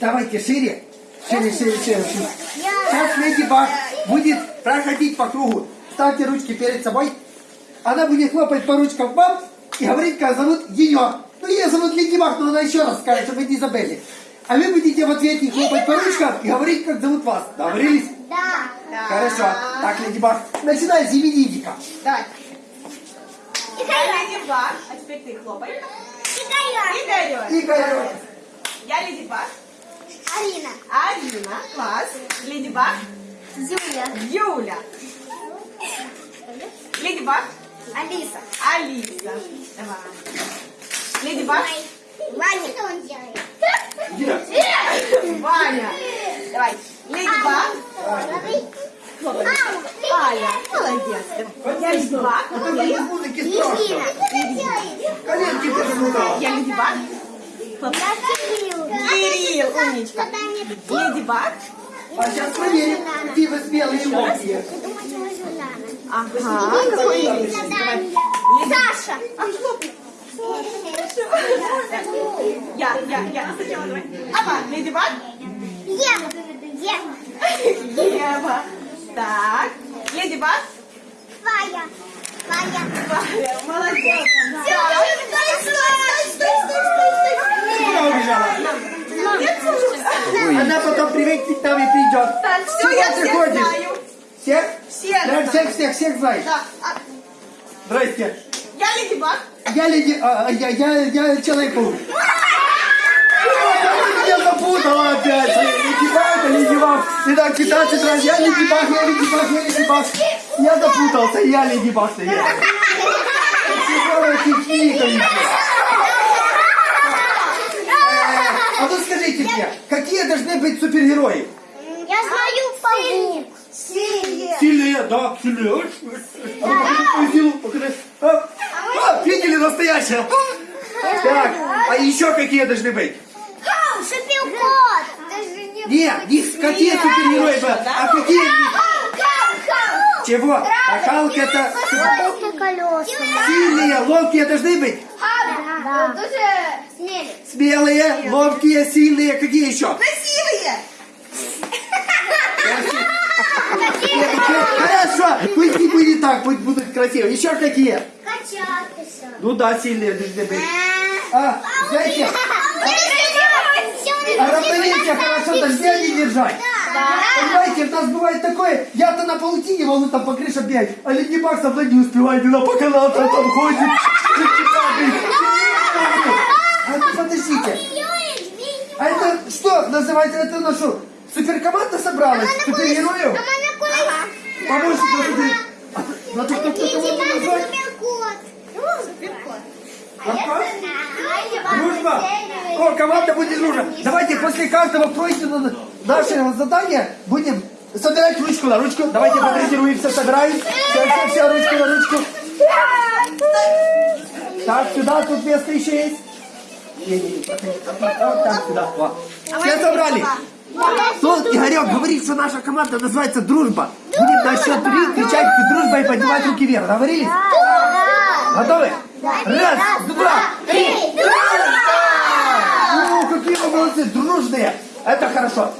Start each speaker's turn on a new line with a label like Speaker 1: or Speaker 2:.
Speaker 1: Давайте шире. Шире, шире, шире. Сейчас Леди Баг будет проходить по кругу. Ставьте ручки перед собой. Она будет хлопать по ручкам вам и говорить, как зовут ее. Ну, ее зовут Леди Баг, но она еще раз скажет, чтобы вы не забыли. А вы будете в ответ ей хлопать по ручкам и говорить, как зовут вас. Договорились?
Speaker 2: Да.
Speaker 1: Хорошо. Так, Леди Баг, начинай с именинника.
Speaker 3: Давай. Я Леди Баг, а теперь ты хлопай.
Speaker 2: Игорь.
Speaker 3: Игорь.
Speaker 1: Игорь.
Speaker 3: Леди Баг.
Speaker 2: Алина.
Speaker 3: Арина. Класс. Леди Баг.
Speaker 2: Юля.
Speaker 3: Юля. Леди Баг.
Speaker 2: Алиса.
Speaker 3: Алиса. Давай. Леди Баг.
Speaker 2: Ваня. Что он делает?
Speaker 3: Ваня. Давай. Леди Баг. Аля. Молодец. Леди Баг.
Speaker 2: Ирина.
Speaker 1: Коленки перемутала.
Speaker 3: Я Леди Баг. Хлопай. Кирилл. Умничка. Леди Баг.
Speaker 1: А сейчас проверим, какие вы смелые и ловкие.
Speaker 3: Ага. Какой имя?
Speaker 2: Саша.
Speaker 3: Я, я, я. Сначала давай. Ава, Леди Баг.
Speaker 2: Ева. Ева.
Speaker 3: Ева. Так. Леди Баг.
Speaker 2: Ваня. Ваня.
Speaker 3: Валя, молодец.
Speaker 1: Куда и придет.
Speaker 3: Так, все,
Speaker 1: Чего
Speaker 3: я
Speaker 1: ты
Speaker 3: всех
Speaker 1: ходишь?
Speaker 3: знаю.
Speaker 1: Всех?
Speaker 3: Всех знаю.
Speaker 1: всех, всех, всех знаешь.
Speaker 3: Да. а,
Speaker 1: Здрасте.
Speaker 3: Я Леди Баг.
Speaker 1: Я леди... а, а, я, я, я человек-паук. Меня запутала опять. Леди Баг, а Леди Баг. Итак, 15 раз. Я Леди Баг, я Леди Баг, я Леди Баг. Я запутался, я Леди Баг. Я. Э, А ну скажите мне, какие должны быть супергерои?
Speaker 2: Я знаю паук. Сильный.
Speaker 1: Сильные, да, сильные. А ну, силу, покажи. А, а, видели настоящее? Так, а еще какие должны быть?
Speaker 2: Шипилкот.
Speaker 1: Нет, не какие супергерои, бы, а какие... Чего? А Халк это
Speaker 2: колеса.
Speaker 1: сильные, ловкие должны быть?
Speaker 2: Да.
Speaker 1: Смелые, ловкие, сильные, какие еще? Хорошо, пусть не будет так, пусть будут красивые. Еще какие?
Speaker 2: Качаться.
Speaker 1: Ну да, сильные должны быть. А, знаете, а равновесие хорошо дождя не держать. Понимаете, у нас бывает такое, я-то на паутине могу там по крыше бегать, а Леди Баг со мной не успевает, она по канату там ходит. А ну подождите, а это что называется, это нашу суперкоманда собралась, супергероев? Супер... А, Надо как-то назвать. Дружба! О, команда будет дружна. Давайте после каждого пройденного нашего задания будем собирать ручку на ручку. Давайте потренируемся, собираем. Все, все, все, ручку на ручку. Так, сюда, тут место еще есть. Не-не-не, проходи, проходи. Вот так, сюда. Все собрали? Тут Игорек говорит, что наша команда называется «Дружба». Будем на счет три кричать «Дружба» и поднимать руки вверх. Договорились? Готовы? Раз, два, три. О, какие вы молодцы, дружные. Это хорошо.